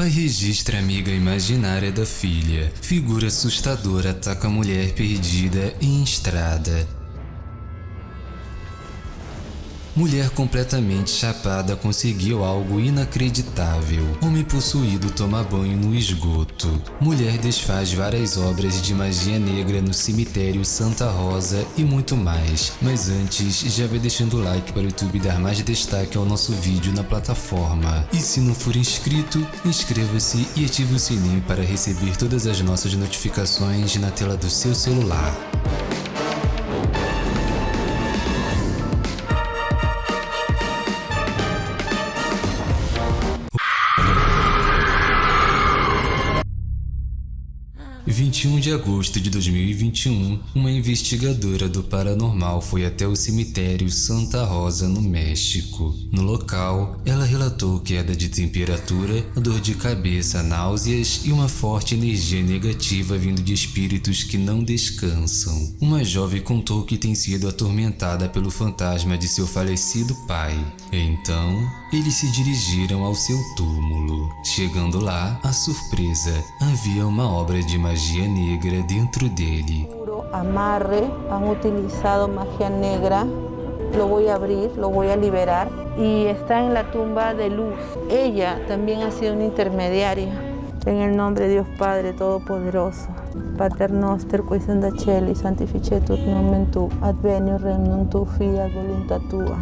Pai registra amiga imaginária da filha. Figura assustadora ataca a mulher perdida em estrada. Mulher completamente chapada conseguiu algo inacreditável. Homem possuído toma banho no esgoto. Mulher desfaz várias obras de magia negra no cemitério Santa Rosa e muito mais. Mas antes, já vai deixando o like para o YouTube dar mais destaque ao nosso vídeo na plataforma. E se não for inscrito, inscreva-se e ative o sininho para receber todas as nossas notificações na tela do seu celular. 21 de agosto de 2021, uma investigadora do paranormal foi até o cemitério Santa Rosa, no México. No local, ela relatou queda de temperatura, dor de cabeça, náuseas e uma forte energia negativa vindo de espíritos que não descansam. Uma jovem contou que tem sido atormentada pelo fantasma de seu falecido pai. Então, eles se dirigiram ao seu túmulo. Chegando lá, a surpresa, havia uma obra de magia negra dentro dele. Amarre, han utilizado magia negra. Lo voy a abrir, lo voy a liberar. Y está en la tumba de luz. Ella también ha sido una intermediaria. En el nombre de Dios Padre Todopoderoso. Pater noster qui senda celi, santificetur nomen tu, advenio regnum tu, fiat voluntas tua.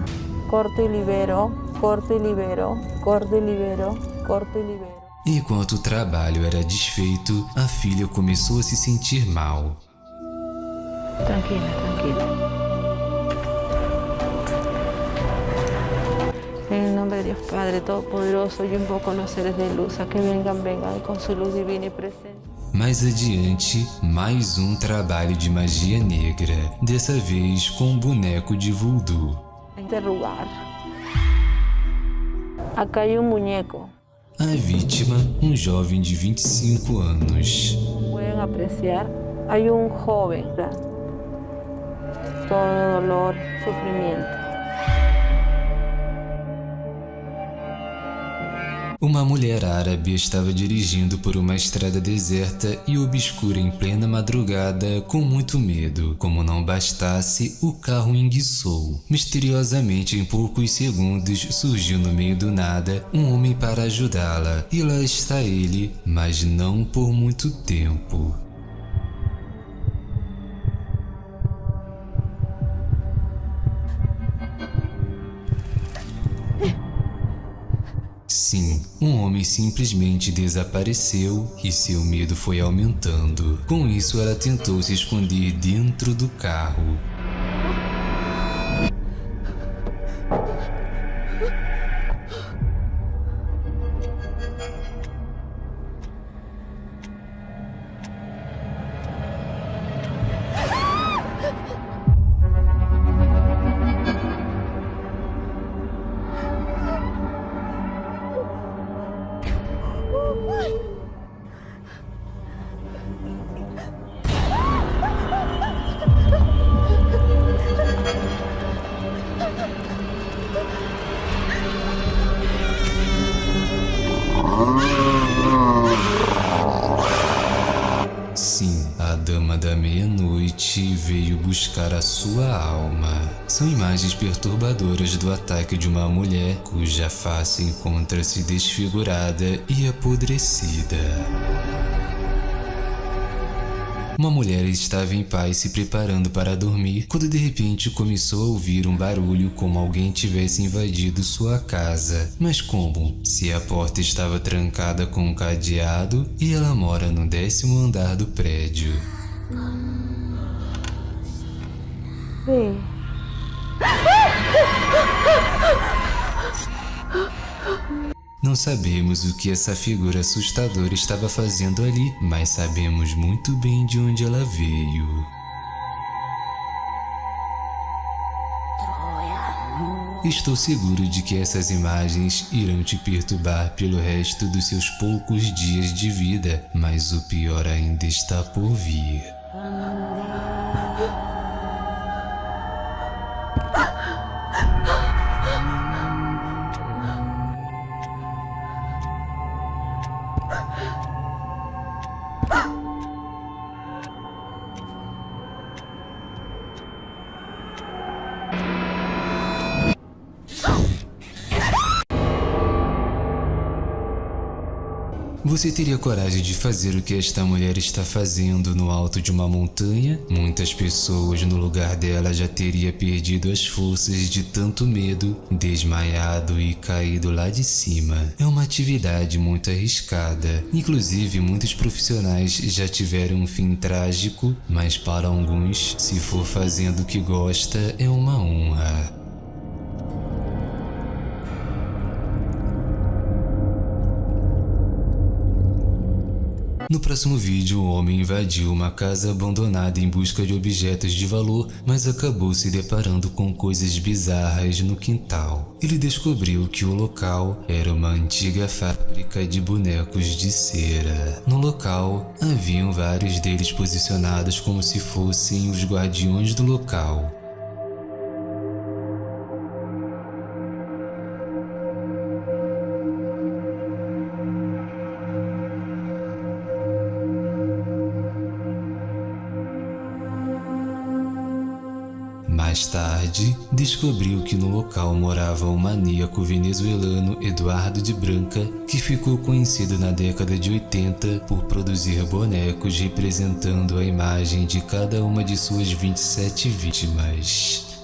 Corto y libero, corto y libero, corto y libero, corto y libero. Enquanto o trabalho era desfeito, a filha começou a se sentir mal. Tranquila, tranquila. En nome de Deus Padre Todo-Poderoso, eu invoco los seres de luz a que vengan, vengan com sua luz divina e presente. Mais adiante, mais um trabalho de magia negra, dessa vez com um boneco de voodoo. Interrogar. Acá hay un muñeco. A vítima, um jovem de 25 anos. Podem apreciar, há um jovem, todo dolor, sofrimento. Uma mulher árabe estava dirigindo por uma estrada deserta e obscura em plena madrugada com muito medo. Como não bastasse, o carro enguiçou. Misteriosamente, em poucos segundos, surgiu no meio do nada um homem para ajudá-la. E lá está ele, mas não por muito tempo. Sim, um homem simplesmente desapareceu e seu medo foi aumentando. Com isso, ela tentou se esconder dentro do carro. Buscar a sua alma. São imagens perturbadoras do ataque de uma mulher cuja face encontra-se desfigurada e apodrecida. Uma mulher estava em paz se preparando para dormir quando de repente começou a ouvir um barulho como alguém tivesse invadido sua casa. Mas como? Se a porta estava trancada com um cadeado e ela mora no décimo andar do prédio. Não sabemos o que essa figura assustadora estava fazendo ali, mas sabemos muito bem de onde ela veio. Estou seguro de que essas imagens irão te perturbar pelo resto dos seus poucos dias de vida, mas o pior ainda está por vir. Você teria coragem de fazer o que esta mulher está fazendo no alto de uma montanha? Muitas pessoas no lugar dela já teria perdido as forças de tanto medo, desmaiado e caído lá de cima. É uma atividade muito arriscada. Inclusive, muitos profissionais já tiveram um fim trágico, mas para alguns, se for fazendo o que gosta, é uma honra. No próximo vídeo, o homem invadiu uma casa abandonada em busca de objetos de valor, mas acabou se deparando com coisas bizarras no quintal. Ele descobriu que o local era uma antiga fábrica de bonecos de cera. No local, haviam vários deles posicionados como se fossem os guardiões do local. Mais tarde, descobriu que no local morava o maníaco venezuelano Eduardo de Branca, que ficou conhecido na década de 80 por produzir bonecos representando a imagem de cada uma de suas 27 vítimas.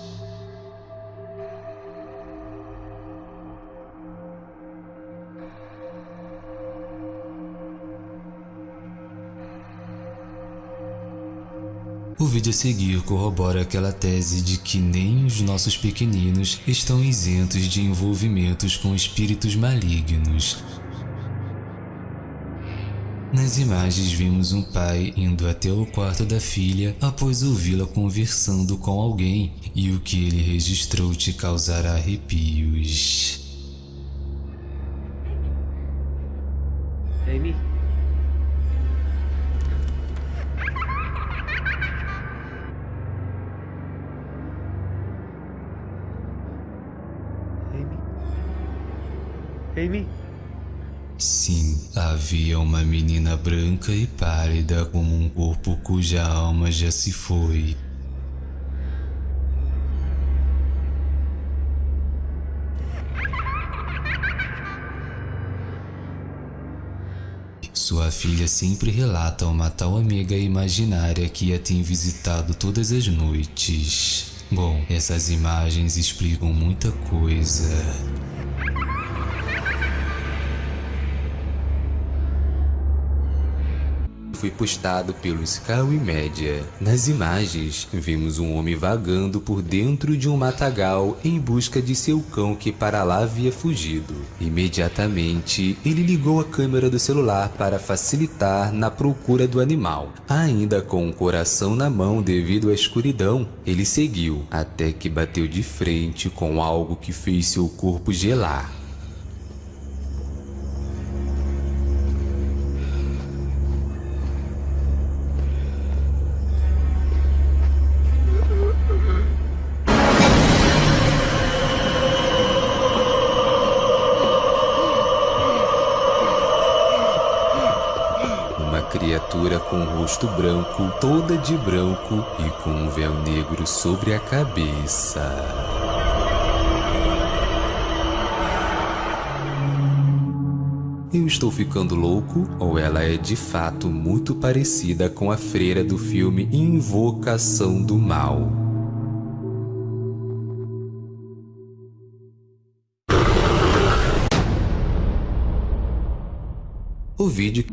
O vídeo a seguir corrobora aquela tese de que nem os nossos pequeninos estão isentos de envolvimentos com espíritos malignos. Nas imagens vimos um pai indo até o quarto da filha após ouvi-la conversando com alguém e o que ele registrou te causará arrepios. Amy? Sim, havia uma menina branca e pálida como um corpo cuja alma já se foi. Sua filha sempre relata uma tal amiga imaginária que a tem visitado todas as noites. Bom, essas imagens explicam muita coisa. Foi postado pelo Skywe Media. Nas imagens, vimos um homem vagando por dentro de um matagal em busca de seu cão que para lá havia fugido. Imediatamente, ele ligou a câmera do celular para facilitar na procura do animal. Ainda com o coração na mão devido à escuridão, ele seguiu até que bateu de frente com algo que fez seu corpo gelar. Branco, toda de branco e com um véu negro sobre a cabeça. Eu estou ficando louco ou ela é de fato muito parecida com a freira do filme Invocação do Mal? O vídeo